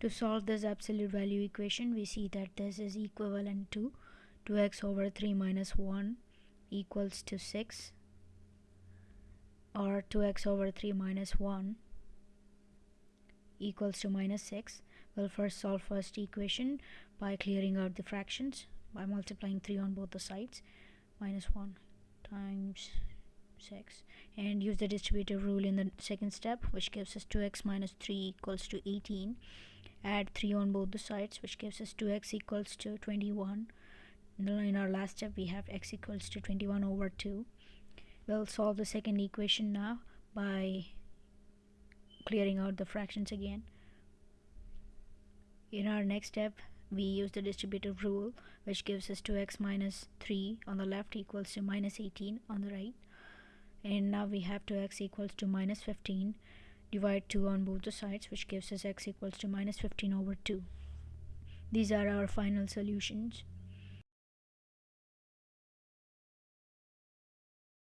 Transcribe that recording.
To solve this absolute value equation, we see that this is equivalent to 2x over 3 minus 1 equals to 6 or 2x over 3 minus 1 equals to minus 6 we'll first solve first equation by clearing out the fractions by multiplying 3 on both the sides minus 1 times 6 and use the distributive rule in the second step which gives us 2x minus 3 equals to 18 add 3 on both the sides which gives us 2x equals to 21 in our last step we have x equals to 21 over 2 we'll solve the second equation now by clearing out the fractions again. In our next step we use the distributive rule which gives us 2x minus 3 on the left equals to minus 18 on the right. And now we have 2x equals to minus 15 divide 2 on both the sides which gives us x equals to minus 15 over 2 these are our final solutions